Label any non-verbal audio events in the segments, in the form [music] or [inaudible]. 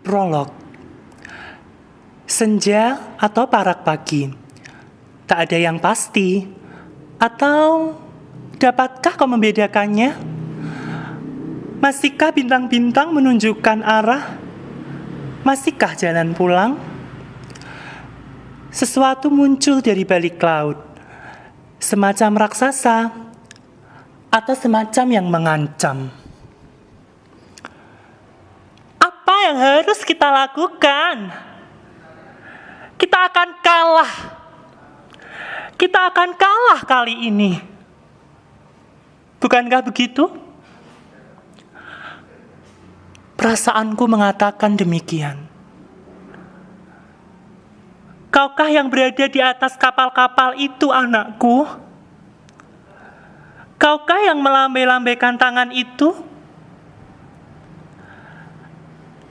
Prolog Senja atau parak pagi Tak ada yang pasti Atau dapatkah kau membedakannya? Masihkah bintang-bintang menunjukkan arah? Masihkah jalan pulang? Sesuatu muncul dari balik laut Semacam raksasa Atau semacam yang mengancam Apa yang harus kita lakukan? Kita akan kalah Kita akan kalah kali ini Bukankah begitu? Perasaanku mengatakan demikian. Kaukah yang berada di atas kapal-kapal itu, anakku? Kaukah yang melambai-lambaikan tangan itu?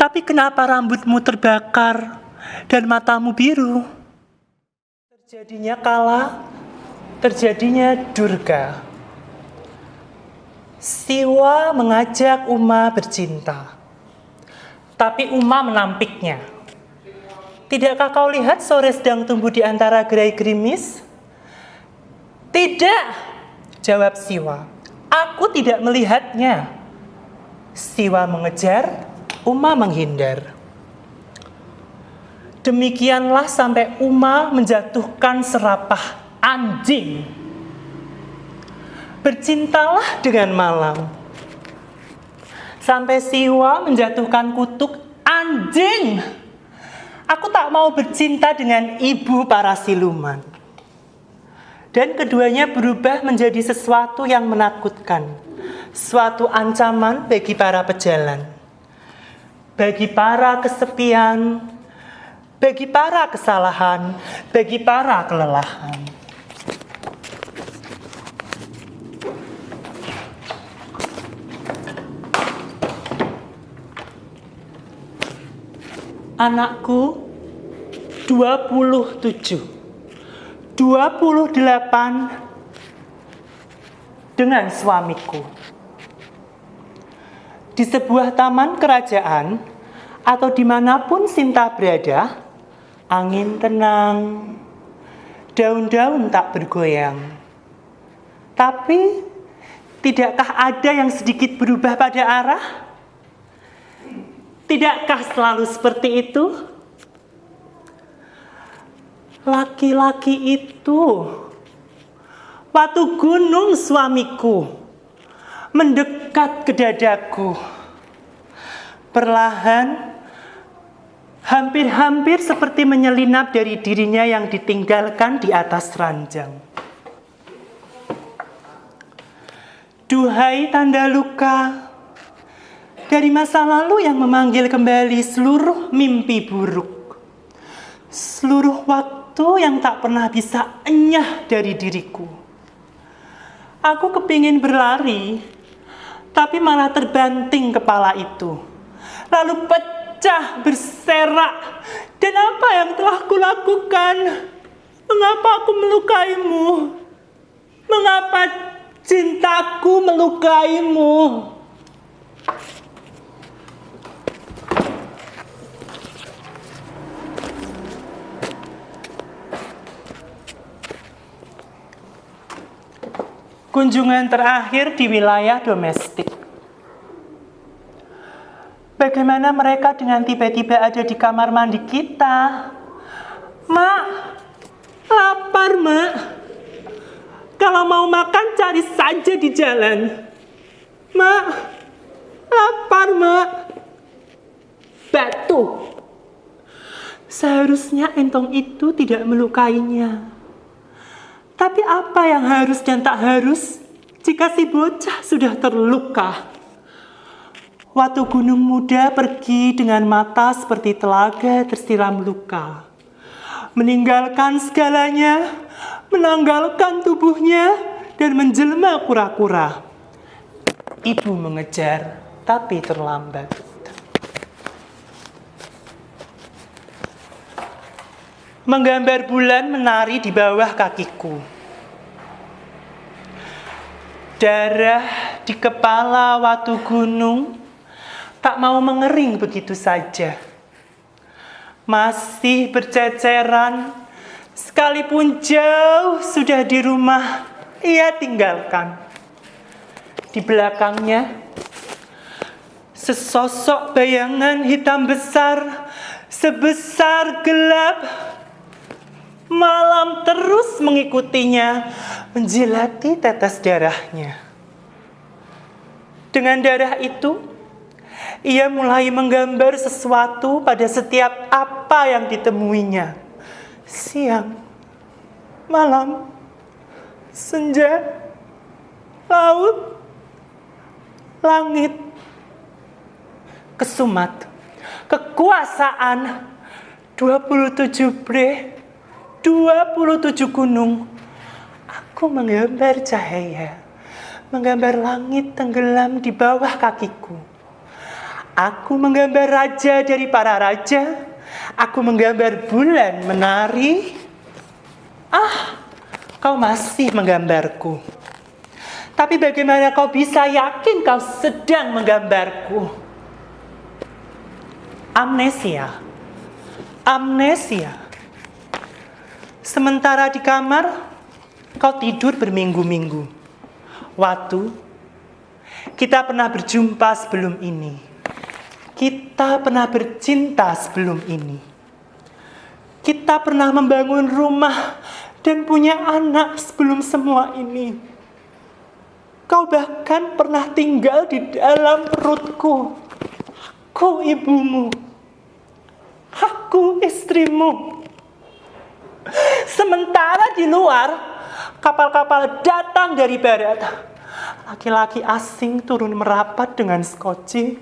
Tapi kenapa rambutmu terbakar dan matamu biru? Terjadinya kala, terjadinya durga. Siwa mengajak Uma bercinta tapi Uma menampiknya. Tidakkah kau lihat sore sedang tumbuh di antara gerai gerimis? Tidak, jawab Siwa. Aku tidak melihatnya. Siwa mengejar, Uma menghindar. Demikianlah sampai Uma menjatuhkan serapah anjing. Bercintalah dengan malam sampai Siwa menjatuhkan kutuk anjing. Aku tak mau bercinta dengan ibu para siluman. Dan keduanya berubah menjadi sesuatu yang menakutkan. Suatu ancaman bagi para pejalan. Bagi para kesepian, bagi para kesalahan, bagi para kelelahan. anakku 27 28 dengan suamiku di sebuah taman kerajaan atau di mana pun Sinta berada angin tenang daun-daun tak bergoyang. Tapi tidakkah ada yang sedikit berubah pada arah? Tidakkah selalu seperti itu? Laki-laki itu, waktu gunung suamiku, mendekat ke dadaku. Perlahan, hampir-hampir seperti menyelinap dari dirinya yang ditinggalkan di atas ranjang. Duhai tanda luka, dari masa lalu yang memanggil kembali seluruh mimpi buruk. Seluruh waktu yang tak pernah bisa enyah dari diriku. Aku kepingin berlari, tapi malah terbanting kepala itu. Lalu pecah, berserak. Dan apa yang telah kulakukan? Mengapa aku melukaimu? Mengapa cintaku melukaimu? kunjungan terakhir di wilayah domestik. Bagaimana mereka dengan tiba-tiba ada di kamar mandi kita? Mak, lapar mak. Kalau mau makan cari saja di jalan. Mak, lapar mak. Batu. Seharusnya entong itu tidak melukainya. Tapi apa yang harus dan tak harus jika si bocah sudah terluka? Waktu gunung muda pergi dengan mata seperti telaga tersiram luka. Meninggalkan segalanya, menanggalkan tubuhnya, dan menjelma kura-kura. Ibu mengejar, tapi terlambat. menggambar bulan menari di bawah kakiku. Darah di kepala watu gunung tak mau mengering begitu saja. masih berceceran, sekalipun jauh sudah di rumah, ia tinggalkan. Di belakangnya, sesosok bayangan hitam besar, sebesar gelap, malam terus mengikutinya, menjilati tetes darahnya. Dengan darah itu, ia mulai menggambar sesuatu pada setiap apa yang ditemuinya. Siang, malam, senja, laut, langit, kesumat, kekuasaan, 27 bre, 27 gunung. Aku menggambar cahaya, menggambar langit tenggelam di bawah kakiku. Aku menggambar raja dari para raja, aku menggambar bulan menari. Ah, kau masih menggambarku. Tapi bagaimana kau bisa yakin kau sedang menggambarku? Amnesia. Amnesia. Sementara di kamar, kau tidur berminggu-minggu. Waktu kita pernah berjumpa sebelum ini. Kita pernah bercinta sebelum ini. Kita pernah membangun rumah dan punya anak sebelum semua ini. Kau bahkan pernah tinggal di dalam perutku. Aku ibumu. Aku istrimu. Sementara di luar, kapal-kapal datang dari barat. Laki-laki asing turun merapat dengan skoci,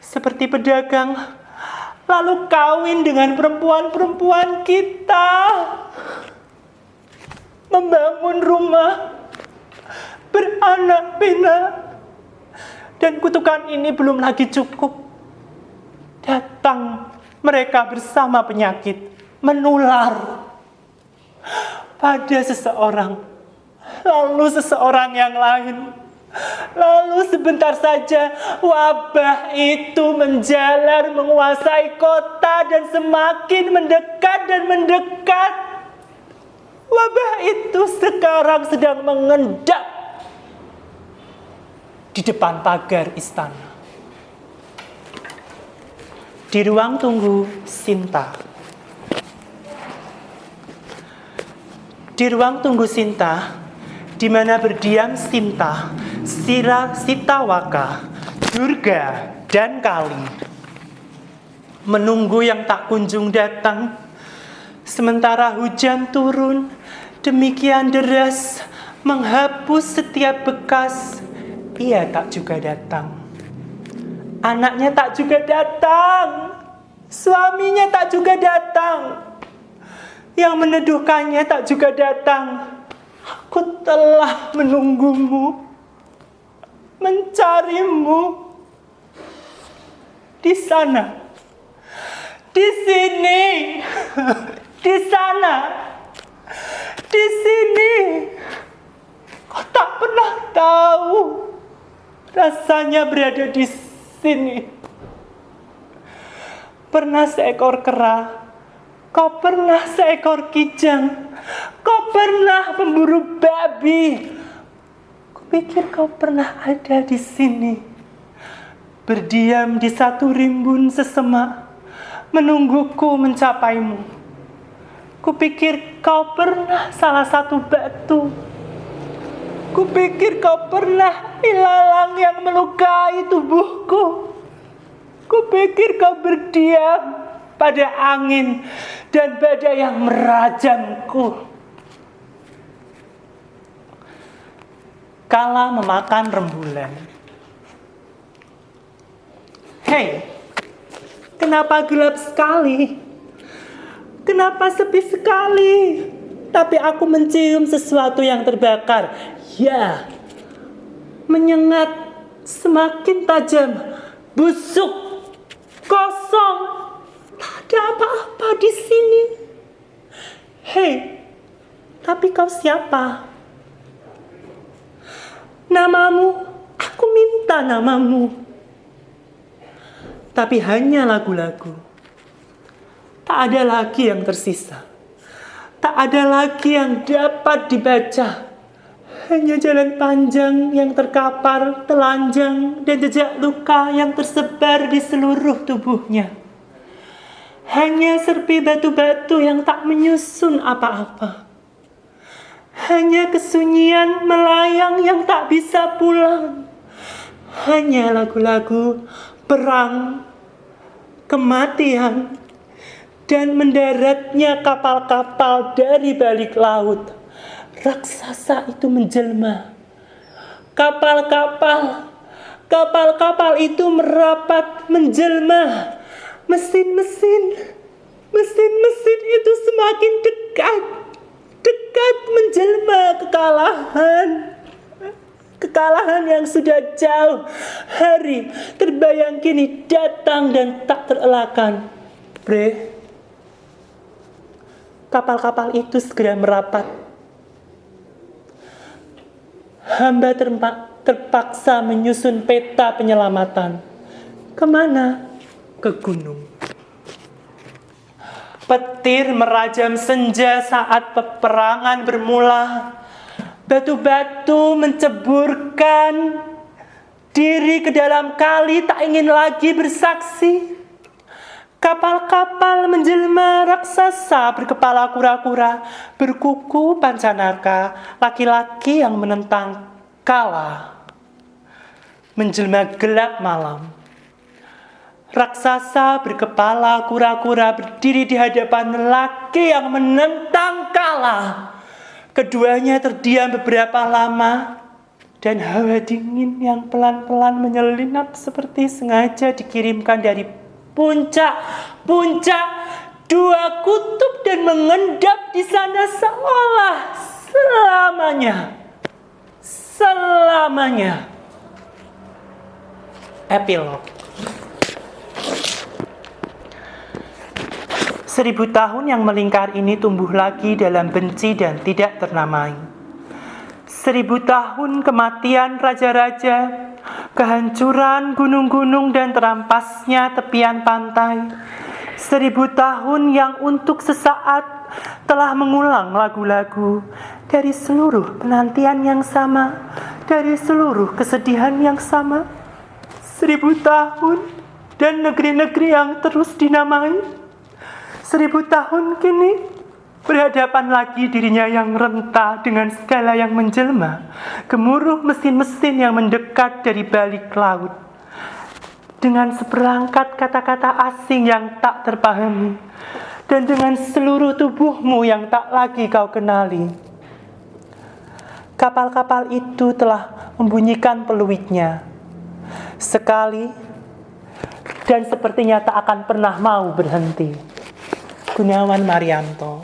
seperti pedagang, lalu kawin dengan perempuan-perempuan kita. Membangun rumah, beranak pinak, dan kutukan ini belum lagi cukup. Datang mereka bersama penyakit, menular pada seseorang, lalu seseorang yang lain. Lalu sebentar saja wabah itu menjalar menguasai kota dan semakin mendekat dan mendekat. Wabah itu sekarang sedang mengendap di depan pagar istana. Di ruang tunggu Sinta. Di ruang tunggu Sinta, di mana berdiam Sinta, Sira Sitawaka, Durga, dan Kali. Menunggu yang tak kunjung datang, sementara hujan turun, demikian deras, menghapus setiap bekas, ia tak juga datang. Anaknya tak juga datang, suaminya tak juga datang yang meneduhkannya tak juga datang. Aku telah menunggumu, mencarimu di sana, di sini, [laughs] di sana, di sini. Kau tak pernah tahu rasanya berada di sini. Pernah seekor kera Kau pernah seekor kijang. Kau pernah memburu babi. Kupikir kau pernah ada di sini. Berdiam di satu rimbun sesemak. Menungguku mencapaimu. Kupikir kau pernah salah satu batu. Kupikir kau pernah ilalang yang melukai tubuhku. Kupikir kau berdiam pada angin dan badai yang merajamku. Kala memakan rembulan. Hei, kenapa gelap sekali? Kenapa sepi sekali? Tapi aku mencium sesuatu yang terbakar. Ya, menyengat semakin tajam, busuk, kosong, ada apa-apa di sini. Hei, tapi kau siapa? Namamu, aku minta namamu. Tapi hanya lagu-lagu. Tak ada lagi yang tersisa. Tak ada lagi yang dapat dibaca. Hanya jalan panjang yang terkapar, telanjang, dan jejak luka yang tersebar di seluruh tubuhnya. Hanya serpi batu-batu yang tak menyusun apa-apa. Hanya kesunyian melayang yang tak bisa pulang. Hanya lagu-lagu perang, kematian, dan mendaratnya kapal-kapal dari balik laut. Raksasa itu menjelma. Kapal-kapal, kapal-kapal itu merapat menjelma. Mesin-mesin, mesin-mesin itu semakin dekat, dekat menjelma kekalahan. Kekalahan yang sudah jauh hari terbayang kini datang dan tak terelakkan. Bre, kapal-kapal itu segera merapat. Hamba terpaksa menyusun peta penyelamatan. Ke mana? Ke gunung. Petir merajam senja saat peperangan bermula. Batu-batu menceburkan diri ke dalam kali tak ingin lagi bersaksi. Kapal-kapal menjelma raksasa berkepala kura-kura, berkuku pancanarka, laki-laki yang menentang kala. Menjelma gelap malam. Raksasa berkepala kura-kura berdiri di hadapan lelaki yang menentang kala. Keduanya terdiam beberapa lama dan hawa dingin yang pelan-pelan menyelinap seperti sengaja dikirimkan dari puncak puncak dua kutub dan mengendap di sana seolah selamanya selamanya epilog Seribu tahun yang melingkar ini tumbuh lagi dalam benci dan tidak ternamai. Seribu tahun kematian raja-raja kehancuran gunung-gunung dan terampasnya tepian pantai. Seribu tahun yang untuk sesaat telah mengulang lagu-lagu dari seluruh penantian yang sama, dari seluruh kesedihan yang sama. Seribu tahun dan negeri-negeri yang terus dinamai. Seribu tahun kini Berhadapan lagi dirinya yang renta dengan segala yang menjelma, gemuruh mesin-mesin yang mendekat dari balik laut. Dengan seperangkat kata-kata asing yang tak terpahami, dan dengan seluruh tubuhmu yang tak lagi kau kenali. Kapal-kapal itu telah membunyikan peluitnya. Sekali, dan sepertinya tak akan pernah mau berhenti. Gunawan Marianto